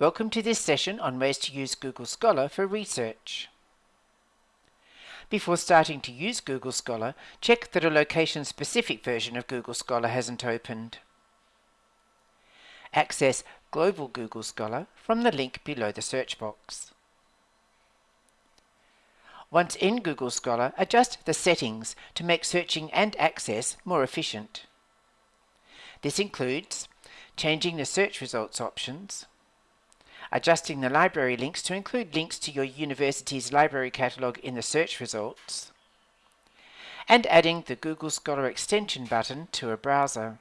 Welcome to this session on ways to use Google Scholar for research. Before starting to use Google Scholar, check that a location-specific version of Google Scholar hasn't opened. Access Global Google Scholar from the link below the search box. Once in Google Scholar, adjust the settings to make searching and access more efficient. This includes changing the search results options, adjusting the library links to include links to your university's library catalogue in the search results, and adding the Google Scholar extension button to a browser.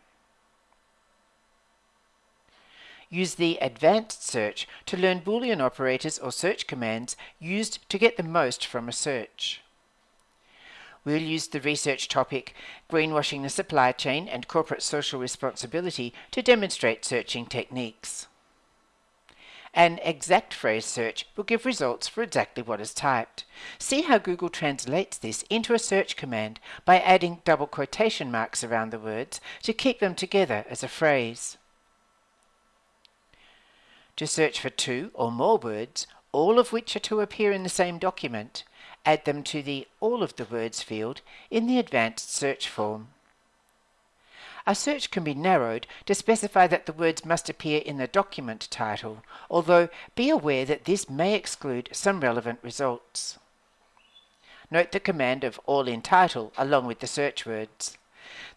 Use the Advanced Search to learn Boolean operators or search commands used to get the most from a search. We'll use the research topic Greenwashing the Supply Chain and Corporate Social Responsibility to demonstrate searching techniques. An exact phrase search will give results for exactly what is typed. See how Google translates this into a search command by adding double quotation marks around the words to keep them together as a phrase. To search for two or more words, all of which are to appear in the same document, add them to the All of the Words field in the Advanced Search form. A search can be narrowed to specify that the words must appear in the document title, although be aware that this may exclude some relevant results. Note the command of all in title along with the search words.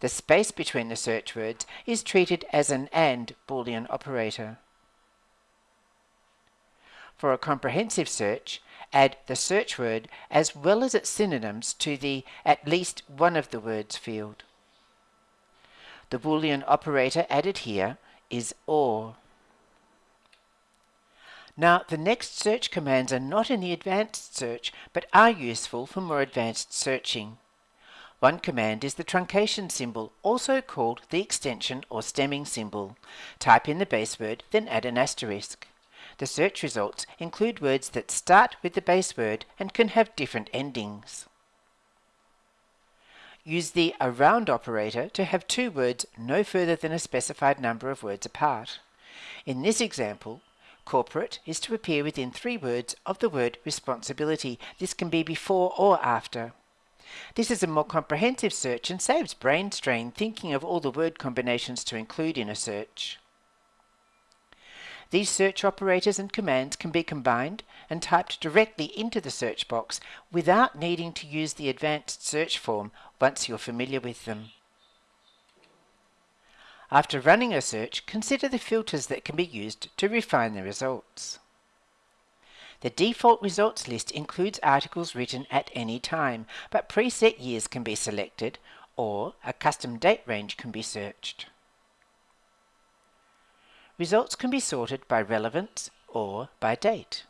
The space between the search words is treated as an AND Boolean operator. For a comprehensive search, add the search word as well as its synonyms to the at least one of the words field. The Boolean operator added here is OR. Now, the next search commands are not in the advanced search, but are useful for more advanced searching. One command is the truncation symbol, also called the extension or stemming symbol. Type in the base word, then add an asterisk. The search results include words that start with the base word and can have different endings. Use the around operator to have two words no further than a specified number of words apart. In this example, corporate is to appear within three words of the word responsibility. This can be before or after. This is a more comprehensive search and saves brain strain thinking of all the word combinations to include in a search. These search operators and commands can be combined and typed directly into the search box without needing to use the advanced search form once you're familiar with them. After running a search, consider the filters that can be used to refine the results. The default results list includes articles written at any time, but preset years can be selected or a custom date range can be searched. Results can be sorted by relevance or by date.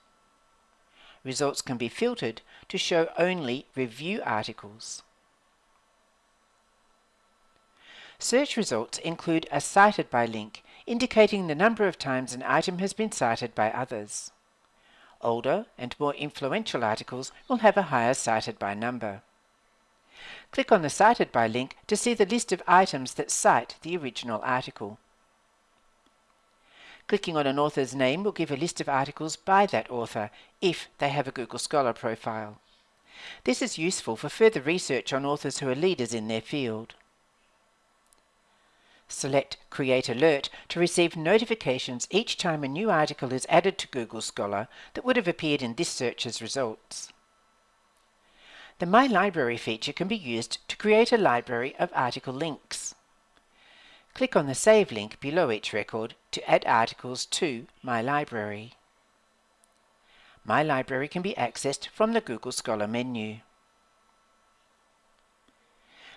Results can be filtered to show only review articles. Search results include a cited by link, indicating the number of times an item has been cited by others. Older and more influential articles will have a higher cited by number. Click on the Cited by link to see the list of items that cite the original article. Clicking on an author's name will give a list of articles by that author, if they have a Google Scholar profile. This is useful for further research on authors who are leaders in their field. Select Create Alert to receive notifications each time a new article is added to Google Scholar that would have appeared in this search's results. The My Library feature can be used to create a library of article links. Click on the Save link below each record to add articles to My Library. My Library can be accessed from the Google Scholar menu.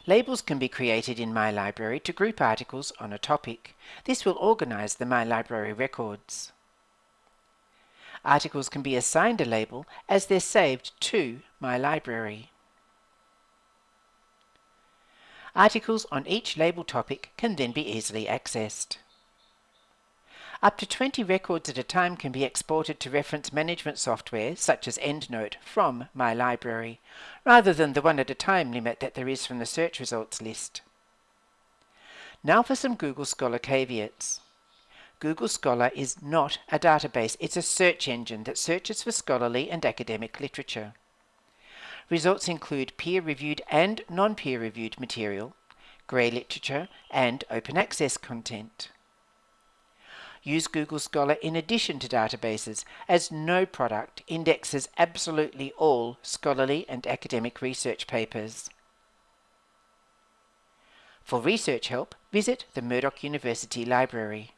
Labels can be created in My Library to group articles on a topic. This will organize the My Library records. Articles can be assigned a label as they're saved to My Library. Articles on each label topic can then be easily accessed. Up to 20 records at a time can be exported to reference management software such as EndNote from My Library, rather than the one at a time limit that there is from the search results list. Now for some Google Scholar caveats. Google Scholar is not a database, it's a search engine that searches for scholarly and academic literature. Results include peer-reviewed and non-peer-reviewed material, grey literature, and open access content. Use Google Scholar in addition to databases, as no product indexes absolutely all scholarly and academic research papers. For research help, visit the Murdoch University Library.